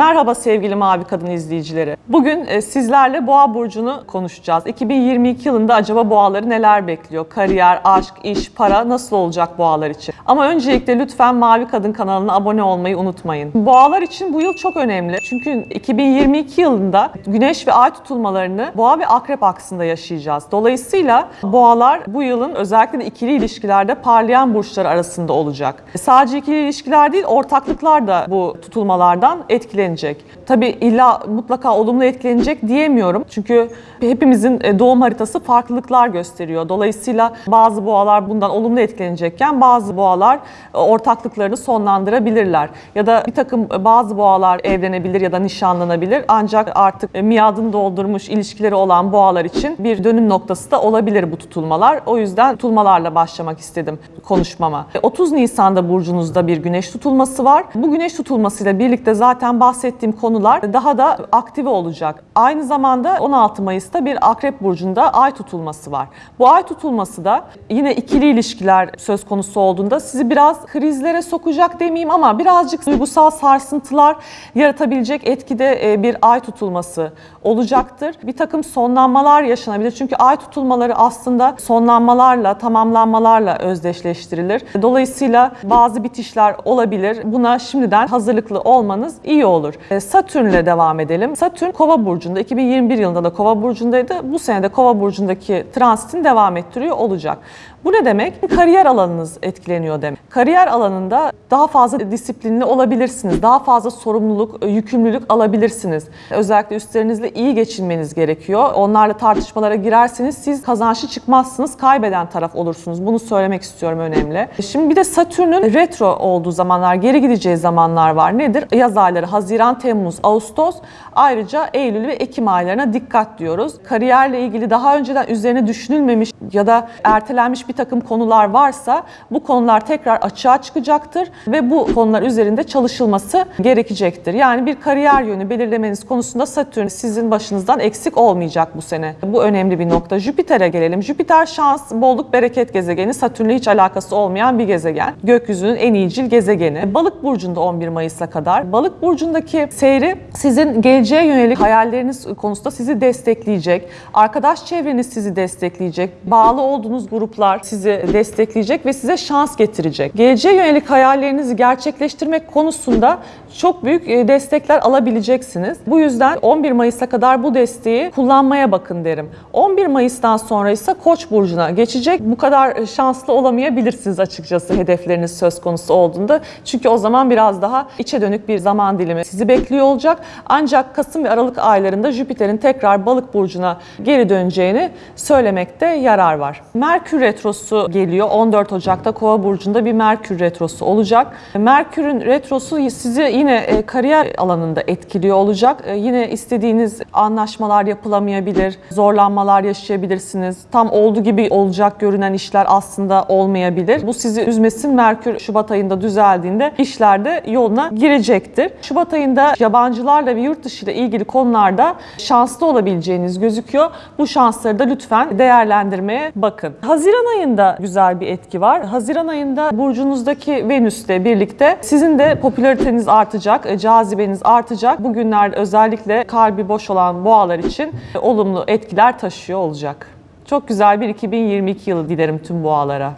Merhaba sevgili Mavi Kadın izleyicileri. Bugün e, sizlerle Boğa burcunu konuşacağız. 2022 yılında acaba boğaları neler bekliyor? Kariyer, aşk, iş, para nasıl olacak boğalar için? Ama öncelikle lütfen Mavi Kadın kanalına abone olmayı unutmayın. Boğalar için bu yıl çok önemli. Çünkü 2022 yılında Güneş ve Ay tutulmalarını Boğa ve Akrep aksında yaşayacağız. Dolayısıyla boğalar bu yılın özellikle de ikili ilişkilerde parlayan burçlar arasında olacak. Sadece ikili ilişkiler değil, ortaklıklar da bu tutulmalardan etkilenecek. Tabii illa mutlaka olumlu etkilenecek diyemiyorum. Çünkü hepimizin e, doğum haritası farklılıklar gösteriyor. Dolayısıyla bazı boğalar bundan olumlu etkilenecekken bazı boğalar e, ortaklıklarını sonlandırabilirler. Ya da bir takım e, bazı boğalar evlenebilir ya da nişanlanabilir. Ancak artık miadını doldurmuş ilişkileri olan boğalar için bir dönüm noktası da olabilir bu tutulmalar. O yüzden tutulmalarla başlamak istedim konuşmama. E, 30 Nisan'da burcunuzda bir güneş tutulması var. Bu güneş tutulmasıyla birlikte zaten bahsettiğim konular daha da aktive olacak. Aynı zamanda 16 Mayıs'ta bir Akrep burcunda ay tutulması var. Bu ay tutulması da yine ikili ilişkiler söz konusu olduğunda sizi biraz krizlere sokacak demeyeyim ama birazcık duygusal sarsıntılar yaratabilecek etkide e, bir ay tutulması olacaktır. Bir takım sonlanmalar yaşanabilir. Çünkü ay tutulmaları aslında sonlanmalarla, tamamlanmalarla özdeşleştirilir. Dolayısıyla bazı bitişler olabilir. Buna şimdiden hazırlıklı olmanız iyi olur. E, Satürn'le devam edelim. Satürn Kova burcunda 2021 yılında da Kova burcundaydı. Bu sene de Kova burcundaki transitini devam ettiriyor olacak. Bu ne demek? Kariyer alanınız etkileniyor demek. Kariyer alanında daha fazla disiplinli olabilirsiniz. Daha fazla sorumluluk, yükümlülük alabilirsiniz. Özellikle üstlerinizle iyi geçinmeniz gerekiyor. Onlarla tartışmalara girerseniz siz kazançlı çıkmazsınız, kaybeden taraf olursunuz. Bunu söylemek istiyorum önemli. Şimdi bir de Satürn'ün retro olduğu zamanlar, geri gideceği zamanlar var. Nedir? Yaz ayları Haziran, Temmuz, Ağustos. Ayrıca Eylül ve Ekim aylarına dikkat diyoruz. Kariyerle ilgili daha önceden üzerine düşünülmemiş ya da ertelenmiş bir takım konular varsa bu konular tekrar açığa çıkacaktır ve bu konular üzerinde çalışılması gerekecektir. Yani bir kariyer yönü belirlemeniz konusunda Satürn sizin başınızdan eksik olmayacak bu sene. Bu önemli bir nokta. Jüpiter'e gelelim. Jüpiter şans, bolluk, bereket gezegeni. Satürn'le hiç alakası olmayan bir gezegen. Gökyüzünün en iyicil gezegeni. Balık burcunda 11 Mayıs'a kadar. Balık burcundaki seyri sizin geleceğe yönelik hayalleriniz konusunda sizi destekleyecek. Arkadaş çevreniz sizi destekleyecek. Bağlı olduğunuz gruplar sizi destekleyecek ve size şans getirecek. Geleceğe yönelik hayallerinizi gerçekleştirmek konusunda çok büyük e, destekler alabileceksiniz. Bu yüzden 11 Mayıs'a kadar bu desteği kullanmaya bakın derim. 11 Mayıs'tan sonra ise Koç burcuna geçecek. Bu kadar şanslı olamayabilirsiniz açıkçası hedefleriniz söz konusu olduğunda. Çünkü o zaman biraz daha içe dönük bir zaman dilimi sizi bekliyor olacak. Ancak Kasım ve Aralık aylarında Jüpiter'in tekrar Balık burcuna geri döneceğini söylemekte yarar var. Merkür retrosu geliyor. 14 Ocak'ta Kova burcunda bir Merkür retrosu olacak. Merkür'ün retrosu sizi yine e, kariyer alanında etkiliyor olacak. E, Yine istediğiniz anlaşmalar yapılamayabilir, zorlanmalar yaşayabilirsiniz. Tam olduğu gibi olacak görünen işler aslında olmayabilir. Bu sizi üzmesin. Merkür Şubat ayında düzeldiğinde işlerde yoluna girecektir. Şubat ayında yabancılarla ve yurt dışı ile ilgili konularda şanslı olabileceğiniz gözüküyor. Bu şansları da lütfen değerlendirmeye bakın. Haziran ayında güzel bir etki var. Haziran ayında burcunuzdaki Venüs'le birlikte sizin de popülariteniz artacak, e, cazibeniz artacak. Bugünler özellikle kalbi boş olan boğalar için e, olumlu etkiler taşıyor olacak. Çok güzel bir 2022 yılı dilerim tüm boğalara.